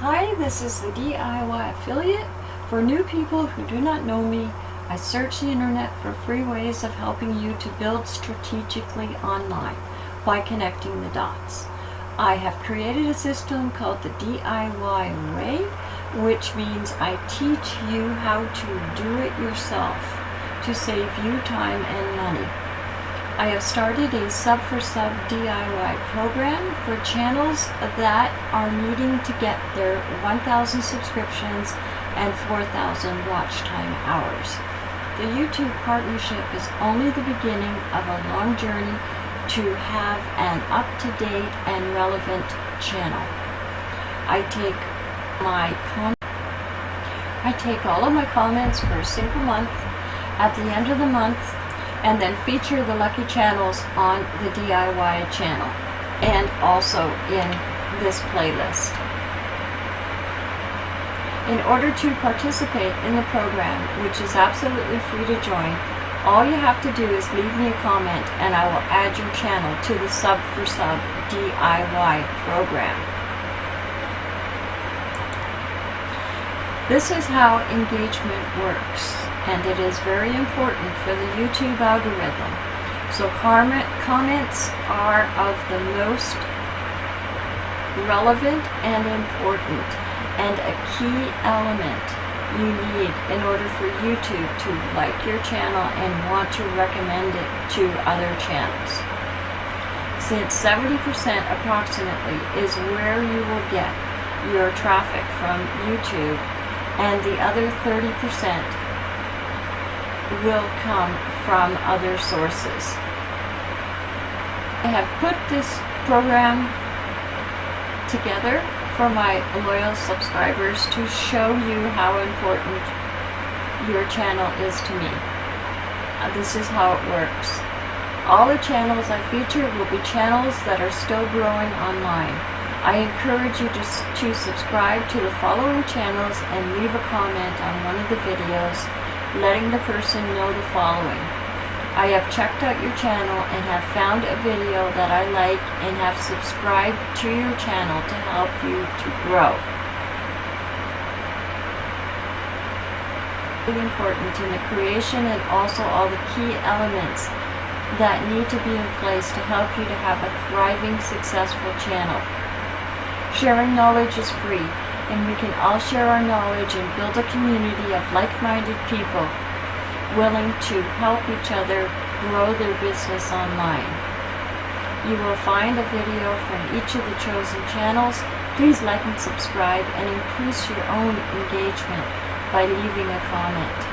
Hi, this is the DIY affiliate. For new people who do not know me, I search the internet for free ways of helping you to build strategically online by connecting the dots. I have created a system called the DIY way, which means I teach you how to do it yourself to save you time and money. I have started a sub for sub DIY program for channels that are needing to get their 1,000 subscriptions and 4,000 watch time hours. The YouTube partnership is only the beginning of a long journey to have an up-to-date and relevant channel. I take my I take all of my comments for a single month. At the end of the month, and then feature the lucky channels on the DIY channel and also in this playlist. In order to participate in the program, which is absolutely free to join, all you have to do is leave me a comment and I will add your channel to the Sub for Sub DIY program. This is how engagement works and it is very important for the YouTube algorithm. So comment, comments are of the most relevant and important and a key element you need in order for YouTube to like your channel and want to recommend it to other channels. Since 70% approximately is where you will get your traffic from YouTube and the other 30% will come from other sources. I have put this program together for my loyal subscribers to show you how important your channel is to me. Uh, this is how it works. All the channels I feature will be channels that are still growing online. I encourage you to, to subscribe to the following channels and leave a comment on one of the videos letting the person know the following. I have checked out your channel and have found a video that I like and have subscribed to your channel to help you to grow. Important in the creation and also all the key elements that need to be in place to help you to have a thriving, successful channel. Sharing knowledge is free and we can all share our knowledge and build a community of like-minded people willing to help each other grow their business online. You will find a video from each of the chosen channels. Please like and subscribe and increase your own engagement by leaving a comment.